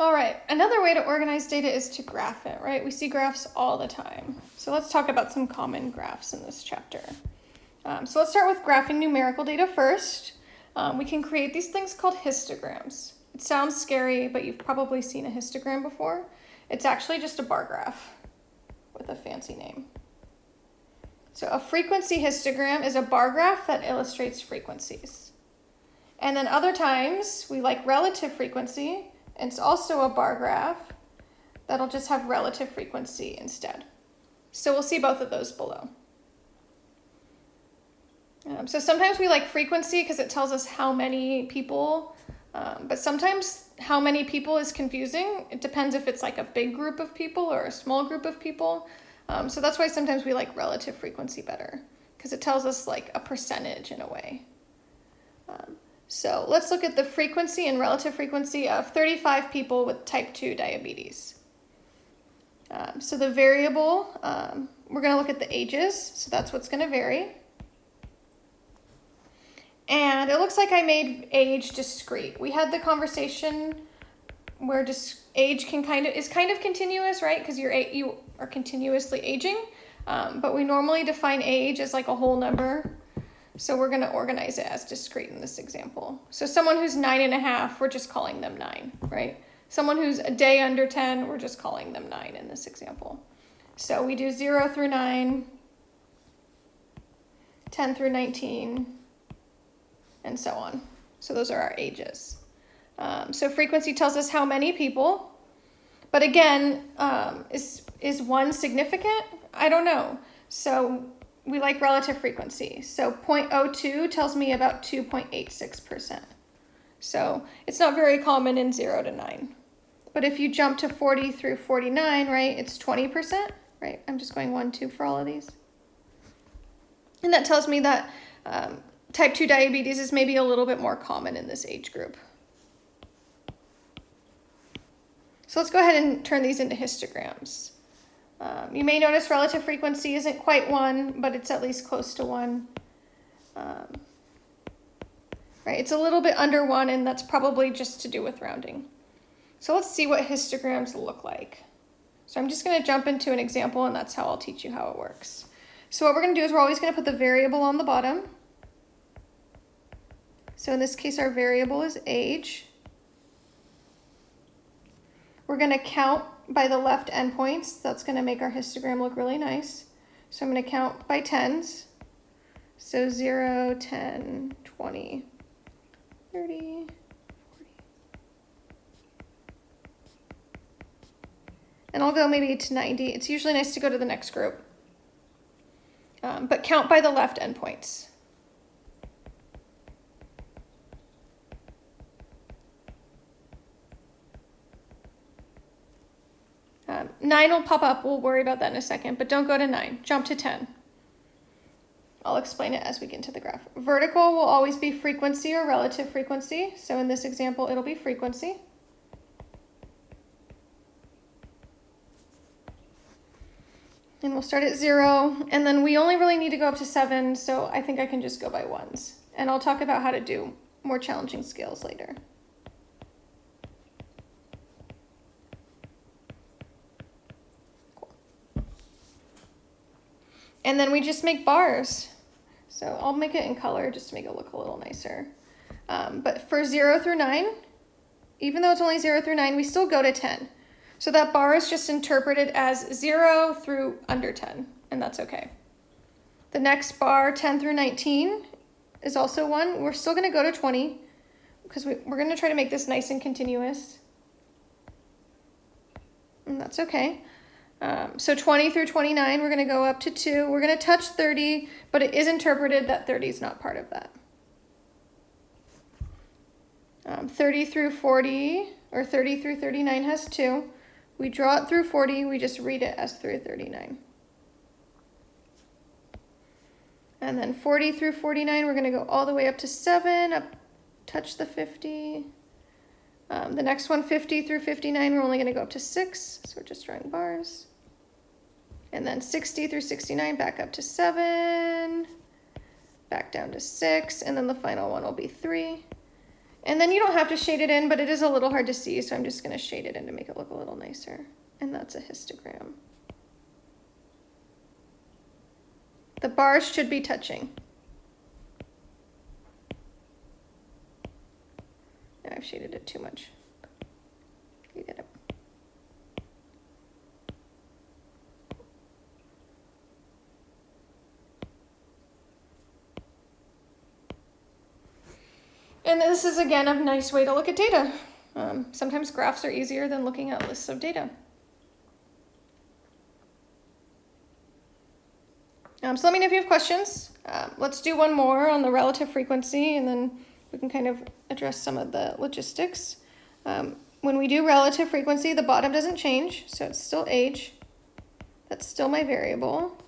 All right, another way to organize data is to graph it, right? We see graphs all the time. So let's talk about some common graphs in this chapter. Um, so let's start with graphing numerical data first. Um, we can create these things called histograms. It sounds scary, but you've probably seen a histogram before. It's actually just a bar graph with a fancy name. So a frequency histogram is a bar graph that illustrates frequencies. And then other times, we like relative frequency, it's also a bar graph that'll just have relative frequency instead. So we'll see both of those below. Um, so sometimes we like frequency because it tells us how many people, um, but sometimes how many people is confusing. It depends if it's like a big group of people or a small group of people. Um, so that's why sometimes we like relative frequency better because it tells us like a percentage in a way. Um, so let's look at the frequency and relative frequency of 35 people with type 2 diabetes. Um, so the variable, um, we're going to look at the ages, so that's what's going to vary. And it looks like I made age discrete. We had the conversation where dis age can kind of is kind of continuous, right? Because you're you are continuously aging, um, but we normally define age as like a whole number so we're going to organize it as discrete in this example. So someone who's nine and a half, we're just calling them nine, right? Someone who's a day under 10, we're just calling them nine in this example. So we do zero through nine, 10 through 19, and so on. So those are our ages. Um, so frequency tells us how many people, but again, um, is, is one significant? I don't know. So we like relative frequency. So 0.02 tells me about 2.86%. So it's not very common in 0 to 9. But if you jump to 40 through 49, right, it's 20%, right? I'm just going 1, 2 for all of these. And that tells me that um, type 2 diabetes is maybe a little bit more common in this age group. So let's go ahead and turn these into histograms. Um, you may notice relative frequency isn't quite 1, but it's at least close to 1. Um, right, it's a little bit under 1, and that's probably just to do with rounding. So let's see what histograms look like. So I'm just going to jump into an example, and that's how I'll teach you how it works. So what we're going to do is we're always going to put the variable on the bottom. So in this case, our variable is age. We're going to count by the left endpoints. That's going to make our histogram look really nice. So I'm going to count by tens. So 0, 10, 20, 30, 40. And I'll go maybe to 90. It's usually nice to go to the next group. Um, but count by the left endpoints. Um, 9 will pop up. We'll worry about that in a second, but don't go to 9. Jump to 10. I'll explain it as we get into the graph. Vertical will always be frequency or relative frequency. So in this example, it'll be frequency. And we'll start at 0, and then we only really need to go up to 7, so I think I can just go by ones. And I'll talk about how to do more challenging scales later. And then we just make bars. So I'll make it in color just to make it look a little nicer. Um, but for 0 through 9, even though it's only 0 through 9, we still go to 10. So that bar is just interpreted as 0 through under 10, and that's okay. The next bar, 10 through 19, is also 1. We're still going to go to 20 because we, we're going to try to make this nice and continuous. And that's okay. Um, so 20 through 29, we're going to go up to 2. We're going to touch 30, but it is interpreted that 30 is not part of that. Um, 30 through 40, or 30 through 39 has 2. We draw it through 40, we just read it as through 39. And then 40 through 49, we're going to go all the way up to 7, up, touch the 50. Um, the next one, 50 through 59, we're only going to go up to 6, so we're just drawing bars. And then 60 through 69 back up to 7, back down to 6, and then the final one will be 3. And then you don't have to shade it in, but it is a little hard to see, so I'm just gonna shade it in to make it look a little nicer. And that's a histogram. The bars should be touching. I've shaded it too much. You get it. And this is again a nice way to look at data. Um, sometimes graphs are easier than looking at lists of data. Um, so let me know if you have questions. Um, let's do one more on the relative frequency and then we can kind of address some of the logistics. Um, when we do relative frequency, the bottom doesn't change, so it's still age. That's still my variable.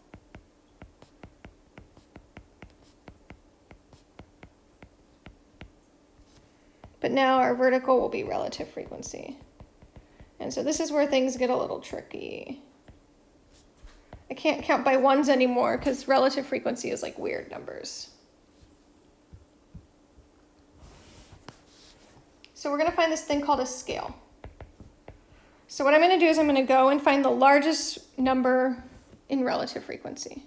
But now our vertical will be relative frequency. And so this is where things get a little tricky. I can't count by ones anymore because relative frequency is like weird numbers. So we're going to find this thing called a scale. So what I'm going to do is I'm going to go and find the largest number in relative frequency.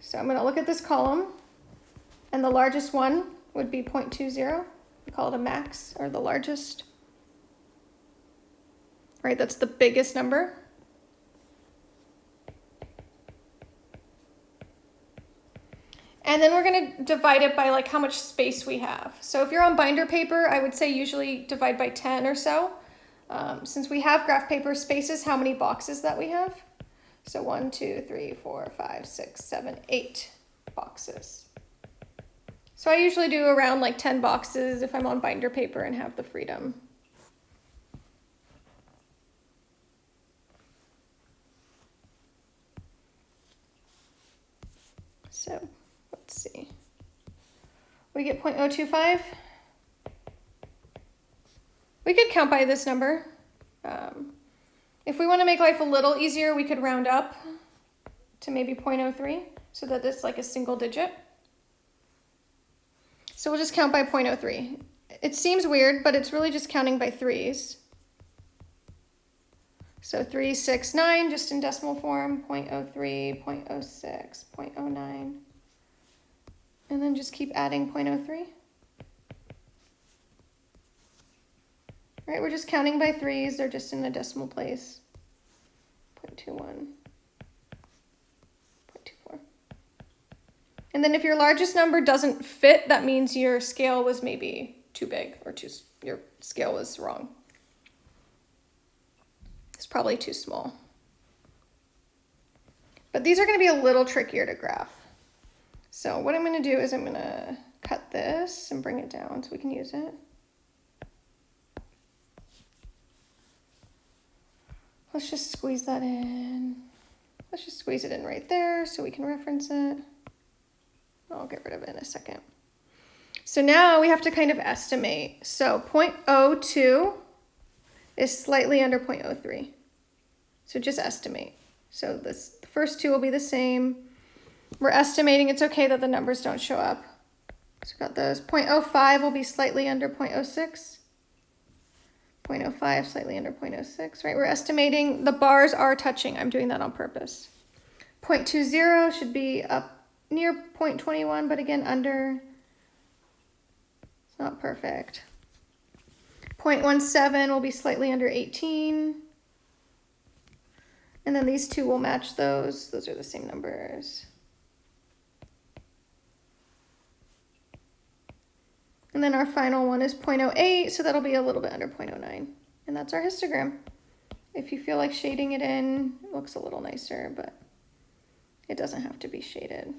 So I'm going to look at this column, and the largest one would be 0.20. We call it a max, or the largest. Right, that's the biggest number. And then we're going to divide it by like how much space we have. So if you're on binder paper, I would say usually divide by 10 or so. Um, since we have graph paper, spaces, how many boxes that we have. So one, two, three, four, five, six, seven, eight boxes. So I usually do around like 10 boxes if I'm on binder paper and have the freedom. So let's see. We get 0.025. We could count by this number. Um, if we want to make life a little easier, we could round up to maybe 0.03 so that it's like a single digit. So we'll just count by 0.03. It seems weird, but it's really just counting by threes. So 3, 6, 9, just in decimal form, 0.03, 0.06, 0.09. And then just keep adding 0.03. Right, we're just counting by threes, they're just in the decimal place. 0.21, And then if your largest number doesn't fit, that means your scale was maybe too big or too, your scale was wrong. It's probably too small. But these are gonna be a little trickier to graph. So what I'm gonna do is I'm gonna cut this and bring it down so we can use it. Let's just squeeze that in. Let's just squeeze it in right there so we can reference it. I'll get rid of it in a second. So now we have to kind of estimate. So 0.02 is slightly under 0.03. So just estimate. So this the first two will be the same. We're estimating it's okay that the numbers don't show up. So got those. 0.05 will be slightly under 0.06. 0.05, slightly under 0.06, right? We're estimating the bars are touching. I'm doing that on purpose. 0.20 should be up near 0.21, but again, under. It's not perfect. 0.17 will be slightly under 18. And then these two will match those. Those are the same numbers. And then our final one is 0.08, so that'll be a little bit under 0.09. And that's our histogram. If you feel like shading it in, it looks a little nicer, but it doesn't have to be shaded.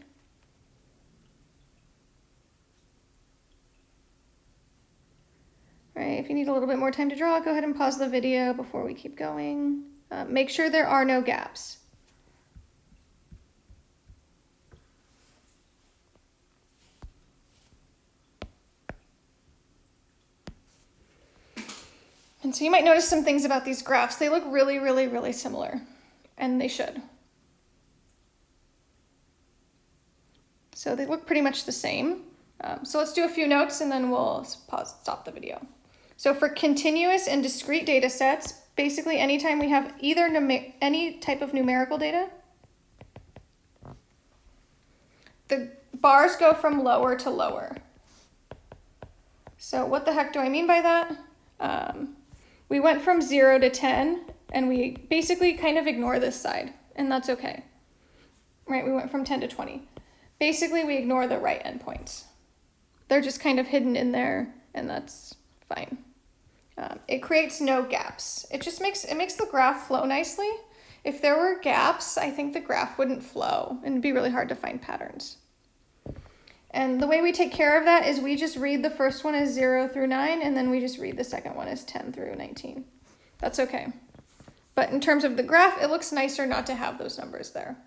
Right, if you need a little bit more time to draw, go ahead and pause the video before we keep going. Uh, make sure there are no gaps. And so you might notice some things about these graphs. They look really, really, really similar, and they should. So they look pretty much the same. Um, so let's do a few notes and then we'll pause, stop the video. So for continuous and discrete data sets, basically anytime we have either any type of numerical data, the bars go from lower to lower. So what the heck do I mean by that? Um, we went from 0 to 10, and we basically kind of ignore this side, and that's okay. Right, we went from 10 to 20. Basically, we ignore the right endpoints. They're just kind of hidden in there, and that's fine. Um, it creates no gaps. It just makes, it makes the graph flow nicely. If there were gaps, I think the graph wouldn't flow, and it'd be really hard to find patterns. And the way we take care of that is we just read the first one as 0 through 9, and then we just read the second one as 10 through 19. That's okay. But in terms of the graph, it looks nicer not to have those numbers there.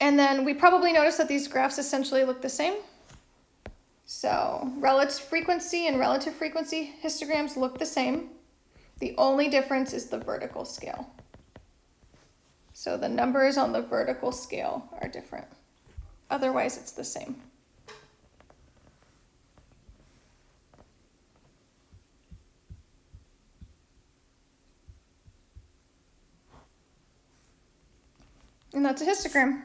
And then we probably notice that these graphs essentially look the same. So relative frequency and relative frequency histograms look the same. The only difference is the vertical scale. So the numbers on the vertical scale are different. Otherwise, it's the same. And that's a histogram.